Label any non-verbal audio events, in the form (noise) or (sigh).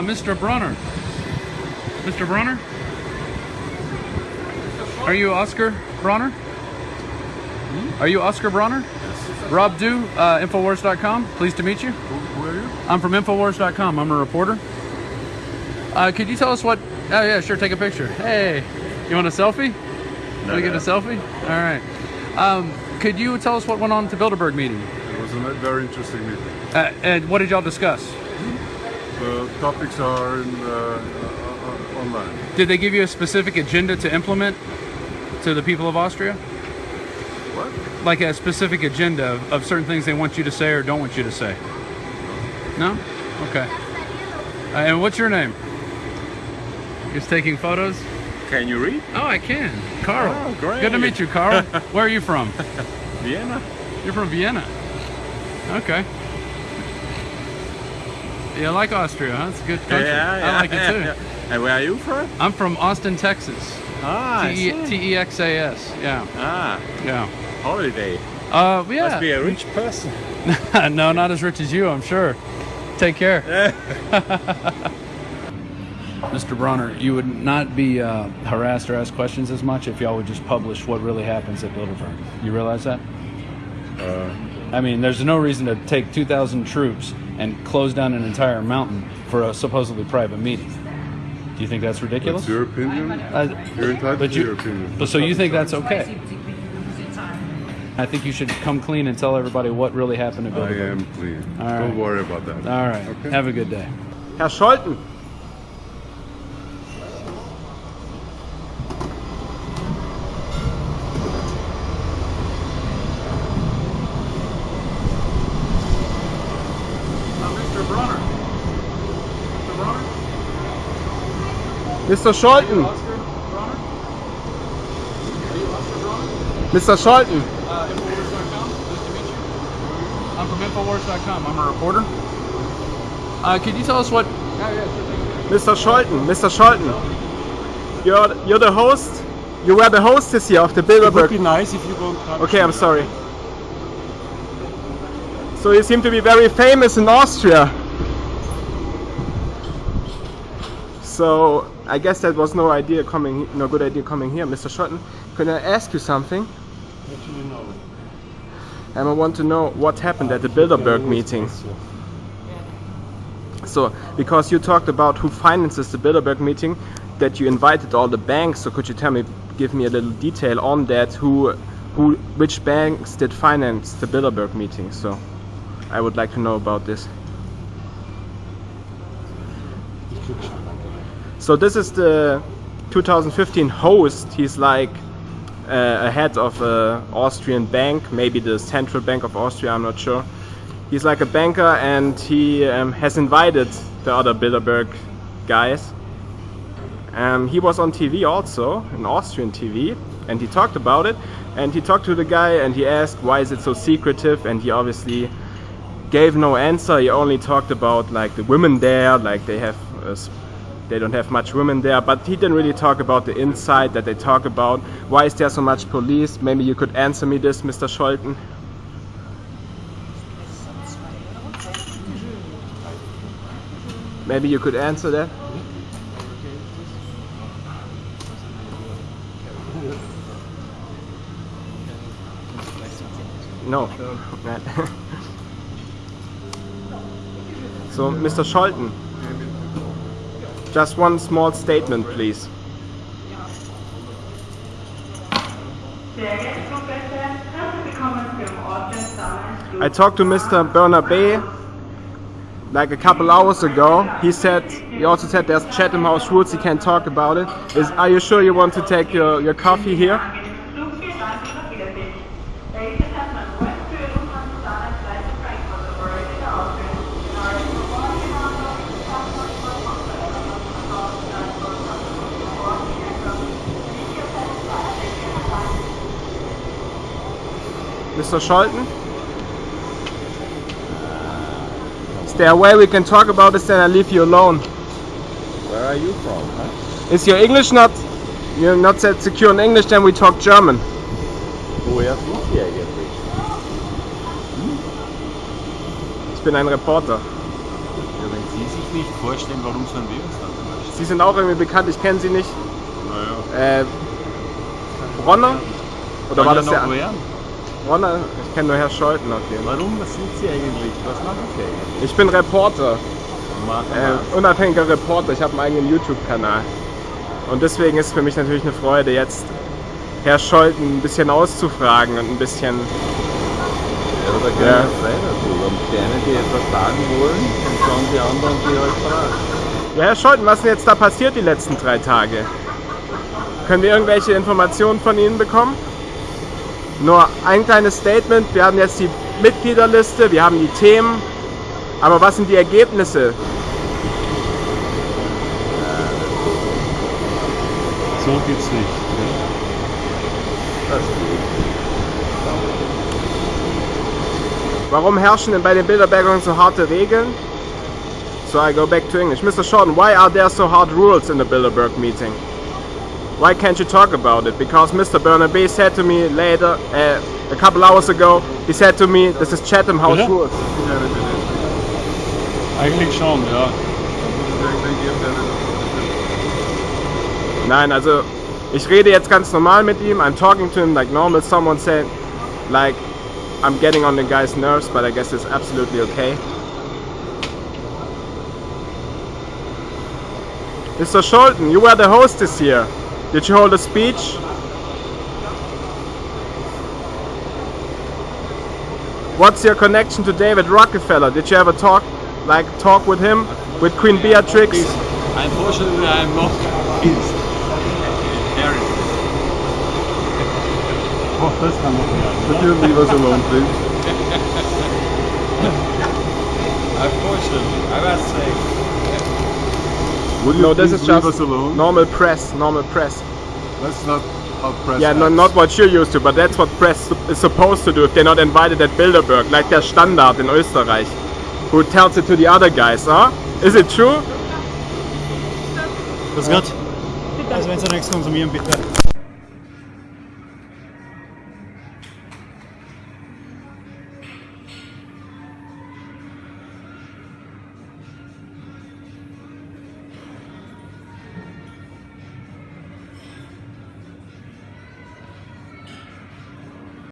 Uh, Mr. Bronner. Mr. Bronner? Are you Oscar Bronner? Are you Oscar Bronner? Rob Dew, uh, Infowars.com. Pleased to meet you. Who, who are you? I'm from Infowars.com. I'm a reporter. Uh, could you tell us what? Oh yeah, sure. Take a picture. Hey, you want a selfie? Want to get a selfie? All right. Um, could you tell us what went on at the Bilderberg meeting? It was a very interesting meeting. Uh, and what did y'all discuss? The topics are in, uh, uh, uh, online. Did they give you a specific agenda to implement to the people of Austria? What? Like a specific agenda of, of certain things they want you to say or don't want you to say? No? Okay. Uh, and what's your name? Just taking photos? Can you read? Oh, I can. Carl. Oh, great. Good to meet you, Carl. (laughs) Where are you from? Vienna. You're from Vienna. Okay. You like Austria, huh? It's a good country. I like it too. And where are you from? I'm from Austin, Texas. Ah, I T. T E X A S. Yeah. ah, Yeah. holiday. Uh, yeah. Must be a rich person. (laughs) no, not as rich as you, I'm sure. Take care. (laughs) Mr. Bronner, you would not be uh, harassed or asked questions as much if y'all would just publish what really happens at Bilderberg. You realize that? Uh, I mean, there's no reason to take 2,000 troops and close down an entire mountain for a supposedly private meeting. Do you think that's ridiculous? That's your opinion. Uh, You're entitled but to you- your opinion. but so you think that's okay? I think you should come clean and tell everybody what really happened at I am clean. All Don't right. worry about that. All right. Okay. Have a good day. Herr Scholten, Mr. Scholten, Oscar Bronner? Are you Oscar Bronner? Mr. Scholten, Uh, Infowars.com. Nice to meet you. I'm from Infowars.com. I'm a reporter. Uh, could you tell us what? Yeah, yeah, sure. Mr. Scholten, Mr. Scholten. You're you're the host. You were the hostess here of the It would be nice if you don't Okay, I'm sorry. So you seem to be very famous in Austria. So I guess that was no idea coming, no good idea coming here, Mr. Scholten. Can I ask you something? What do you know? And I want to know what happened at the Bilderberg meeting. So, because you talked about who finances the Bilderberg meeting, that you invited all the banks. So, could you tell me, give me a little detail on that? Who, who, which banks did finance the Bilderberg meeting? So, I would like to know about this. So, this is the 2015 host. He's like uh, a head of a Austrian bank, maybe the Central Bank of Austria. I'm not sure. He's like a banker, and he um, has invited the other Bilderberg guys. Um, he was on TV also, an Austrian TV, and he talked about it. And he talked to the guy, and he asked, "Why is it so secretive?" And he obviously gave no answer. He only talked about like the women there, like they have, uh, s- they don't have much women there. But he didn't really talk about the inside that they talk about. Why is there so much police? Maybe you could answer me this, Mr. Scholten. Maybe you could answer that. No. (laughs) so, Mr. Scholten, just one small statement, please. I talked to Mr. Bernabé like a couple hours ago. He said he also said there's Chatham House rules. He can't talk about it. Is are you sure you want to take your, your coffee here? Mr. Scholten? Is there a way we can talk about this then I leave you alone? Where are you from? Huh? Is your English not you're not that secure in English then we talk German. Woher sind Sie eigentlich? Ich bin ein Reporter. Ja, wenn Sie sich nicht vorstellen, warum sollen wir uns dann vorstellen? Sie sind auch irgendwie bekannt, ich kenne Sie nicht. Naja. Äh, Bronner? Oder war das der andere? Bronner? Ich kenne nur Herr Scholten auf jeden Fall. Warum? Was sind Sie eigentlich? Was machen Sie eigentlich? Ich bin Reporter, äh, unabhängiger Reporter. Ich habe einen eigenen YouTube-Kanal. Und deswegen ist es für mich natürlich eine Freude, jetzt Herr Scholten ein bisschen auszufragen und ein bisschen. Ja, da können Ja. wir frei dazu. Und die einen, die etwas sagen wollen, und dann die anderen, die halt fragen. Ja, Herr Scholten, was ist denn jetzt da passiert die letzten drei Tage? Können wir irgendwelche Informationen von Ihnen bekommen? Nur ein kleines Statement. Wir haben jetzt die Mitgliederliste, wir haben die Themen. Aber was sind die Ergebnisse? So geht's nicht. Das Warum herrschen denn bei den Bilderbergern so harte Regeln? So I go back to English. Mr. Shorten, why are there so hard rules in the Bilderberg meeting? Why can't you talk about it? Because Mr. Bernabé said to me later, uh, a couple hours ago, he said to me, this is Chatham House rules. Eigentlich schon, ja. Nein, also ich rede jetzt ganz normal mit ihm. I'm talking to him like normal. Someone said, like, I'm getting on the guy's nerves, but I guess it's absolutely okay. Mr. Scholten, you were the host this year. Did you hold a speech? What's your connection to David Rockefeller? Did you ever talk, like, talk with him, with Queen Beatrix? Unfortunately, I'm not convinced. Harry. (laughs) Oh, das kann man nicht. Could you leave us alone, please? (laughs) Unfortunately, I must say. Would you No, this is leave just us alone? normal press, normal press. That's not how press Yeah, no, not what you're used to, but that's what press is supposed to do if they're not invited at Bilderberg, like der Standard in Österreich, who tells it to the other guys, huh? Is it true? Das Gott. Also wenn Sie nichts konsumieren, bitte.